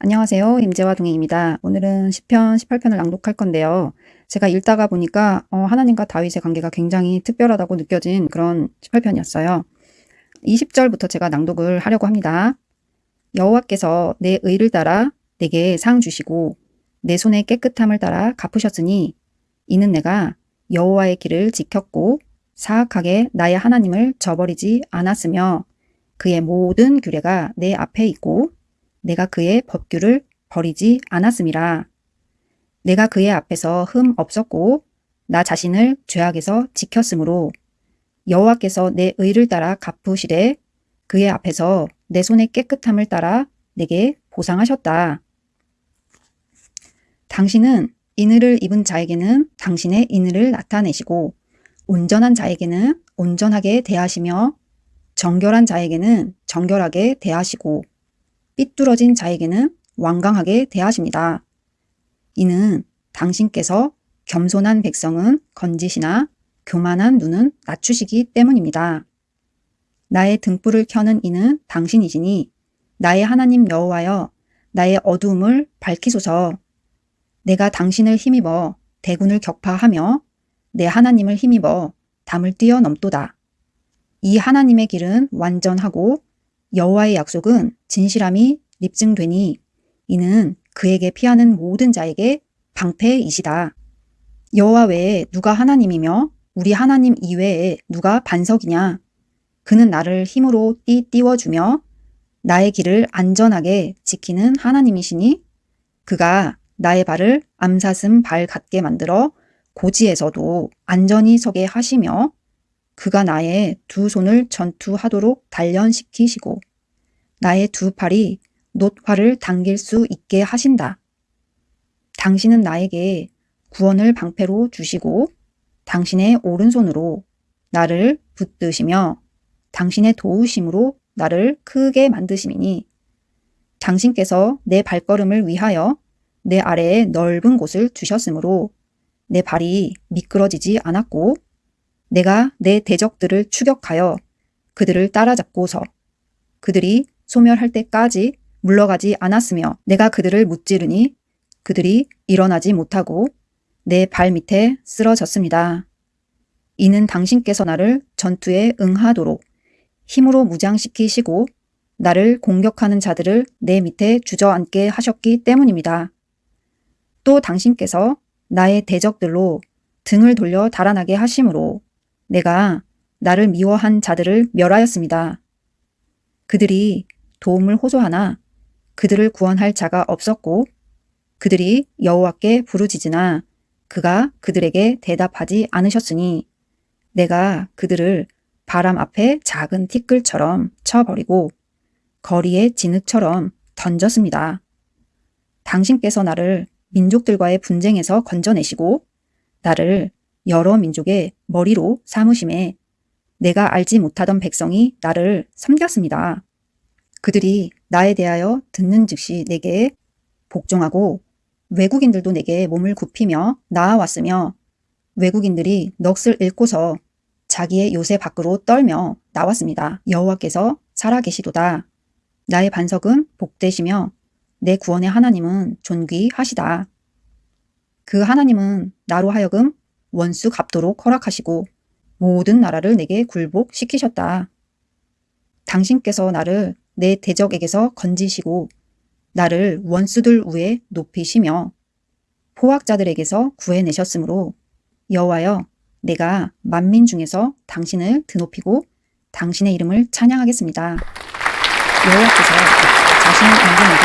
안녕하세요. 임재화 동행입니다. 오늘은 10편, 18편을 낭독할 건데요. 제가 읽다가 보니까 어, 하나님과 다윗의 관계가 굉장히 특별하다고 느껴진 그런 18편이었어요. 20절부터 제가 낭독을 하려고 합니다. 여호와께서 내 의를 따라 내게 상 주시고 내 손의 깨끗함을 따라 갚으셨으니 이는 내가 여호와의 길을 지켰고 사악하게 나의 하나님을 저버리지 않았으며 그의 모든 규례가 내 앞에 있고 내가 그의 법규를 버리지 않았음이라. 내가 그의 앞에서 흠 없었고 나 자신을 죄악에서 지켰으므로 여호와께서 내 의를 따라 갚으시되 그의 앞에서 내 손의 깨끗함을 따라 내게 보상하셨다. 당신은 인을을 입은 자에게는 당신의 인을을 나타내시고 온전한 자에게는 온전하게 대하시며 정결한 자에게는 정결하게 대하시고 삐뚤어진 자에게는 완강하게 대하십니다. 이는 당신께서 겸손한 백성은 건지시나 교만한 눈은 낮추시기 때문입니다. 나의 등불을 켜는 이는 당신이시니 나의 하나님 여호와여 나의 어두움을 밝히소서 내가 당신을 힘입어 대군을 격파하며 내 하나님을 힘입어 담을 뛰어넘도다. 이 하나님의 길은 완전하고 여호와의 약속은 진실함이 입증되니 이는 그에게 피하는 모든 자에게 방패이시다. 여호와 외에 누가 하나님이며 우리 하나님 이외에 누가 반석이냐. 그는 나를 힘으로 띠 띄워주며 나의 길을 안전하게 지키는 하나님이시니 그가 나의 발을 암사슴 발 같게 만들어 고지에서도 안전히 서게 하시며 그가 나의 두 손을 전투하도록 단련시키시고 나의 두 팔이 놋화를 당길 수 있게 하신다. 당신은 나에게 구원을 방패로 주시고 당신의 오른손으로 나를 붙드시며 당신의 도우심으로 나를 크게 만드심이니 당신께서 내 발걸음을 위하여 내 아래에 넓은 곳을 주셨으므로 내 발이 미끄러지지 않았고 내가 내 대적들을 추격하여 그들을 따라잡고서 그들이 소멸할 때까지 물러가지 않았으며 내가 그들을 무찌르니 그들이 일어나지 못하고 내 발 밑에 쓰러졌습니다. 이는 당신께서 나를 전투에 응하도록 힘으로 무장시키시고 나를 공격하는 자들을 내 밑에 주저앉게 하셨기 때문입니다. 또 당신께서 나의 대적들로 등을 돌려 달아나게 하심으로 내가 나를 미워한 자들을 멸하였습니다. 그들이 도움을 호소하나 그들을 구원할 자가 없었고 그들이 여호와께 부르짖으나 그가 그들에게 대답하지 않으셨으니 내가 그들을 바람 앞에 작은 티끌처럼 쳐버리고 거리의 진흙처럼 던졌습니다. 당신께서 나를 민족들과의 분쟁에서 건져내시고 나를 여러 민족의 머리로 삼으심에 내가 알지 못하던 백성이 나를 섬겼습니다. 그들이 나에 대하여 듣는 즉시 내게 복종하고 외국인들도 내게 몸을 굽히며 나아왔으며 외국인들이 넋을 잃고서 자기의 요새 밖으로 떨며 나왔습니다. 여호와께서 살아계시도다. 나의 반석은 복되시며 내 구원의 하나님은 존귀하시다. 그 하나님은 나로 하여금 원수 갚도록 허락하시고 모든 나라를 내게 굴복시키셨다. 당신께서 나를 내 대적에게서 건지시고 나를 원수들 위에 높이시며 포악자들에게서 구해내셨으므로 여호와여 내가 만민 중에서 당신을 드높이고 당신의 이름을 찬양하겠습니다. 여호와께서 자신의 임금에게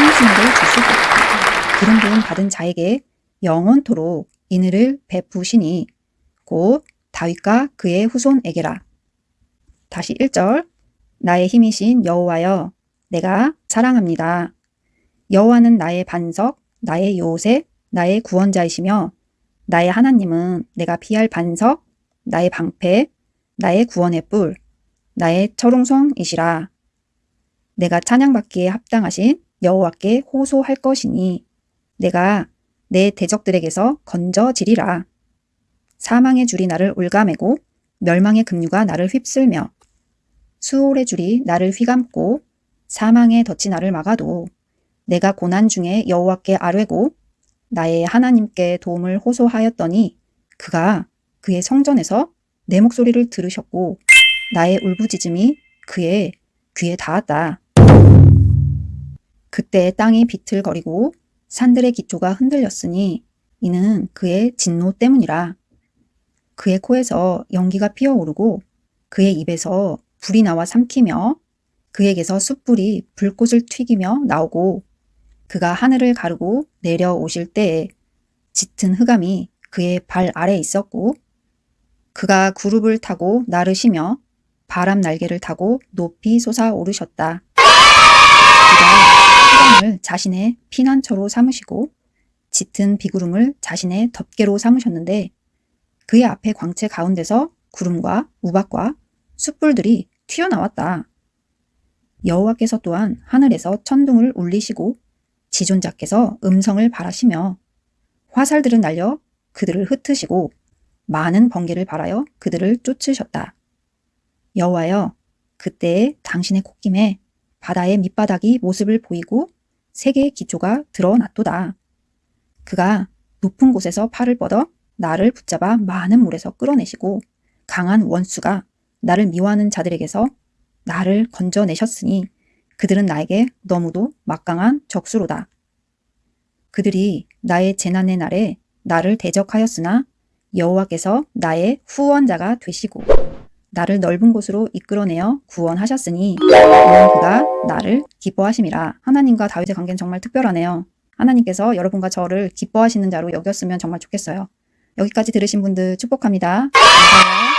행신을 주실 것 기름 부음 받은 자에게 영원토록 인을 베푸시니 곧 다윗과 그의 후손에게라. 다시 1절 나의 힘이신 여호와여 내가 사랑합니다. 여호와는 나의 반석, 나의 요새, 나의 구원자이시며 나의 하나님은 내가 피할 반석, 나의 방패, 나의 구원의 뿔, 나의 철옹성이시라. 내가 찬양받기에 합당하신 여호와께 호소할 것이니 내가 내 대적들에게서 건져지리라. 사망의 줄이 나를 올가매고 멸망의 급류가 나를 휩쓸며 수월의 줄이 나를 휘감고 사망의 덫이 나를 막아도 내가 고난 중에 여호와께 아뢰고 나의 하나님께 도움을 호소하였더니 그가 그의 성전에서 내 목소리를 들으셨고 나의 울부짖음이 그의 귀에 닿았다. 그때 땅이 비틀거리고 산들의 기초가 흔들렸으니 이는 그의 진노 때문이라. 그의 코에서 연기가 피어오르고 그의 입에서 불이 나와 삼키며 그에게서 숯불이 불꽃을 튀기며 나오고 그가 하늘을 가르고 내려오실 때에 짙은 흑암이 그의 발 아래 있었고 그가 구룹을 타고 나르시며 바람 날개를 타고 높이 솟아오르셨다. 그가 흑암을 자신의 피난처로 삼으시고 짙은 비구름을 자신의 덮개로 삼으셨는데 그의 앞에 광채 가운데서 구름과 우박과 숯불들이 튀어나왔다. 여호와께서 또한 하늘에서 천둥을 울리시고 지존자께서 음성을 발하시며 화살들은 날려 그들을 흩으시고 많은 번개를 발하여 그들을 쫓으셨다. 여호와여 그때에 당신의 콧김에 바다의 밑바닥이 모습을 보이고 세계의 기초가 드러났도다. 그가 높은 곳에서 팔을 뻗어 나를 붙잡아 많은 물에서 끌어내시고 강한 원수가 나를 미워하는 자들에게서 나를 건져내셨으니 그들은 나에게 너무도 막강한 적수로다. 그들이 나의 재난의 날에 나를 대적하였으나 여호와께서 나의 후원자가 되시고 나를 넓은 곳으로 이끌어내어 구원하셨으니 이는 그가 나를 기뻐하심이라. 하나님과 다윗의 관계는 정말 특별하네요. 하나님께서 여러분과 저를 기뻐하시는 자로 여겼으면 정말 좋겠어요. 여기까지 들으신 분들 축복합니다. 감사해요.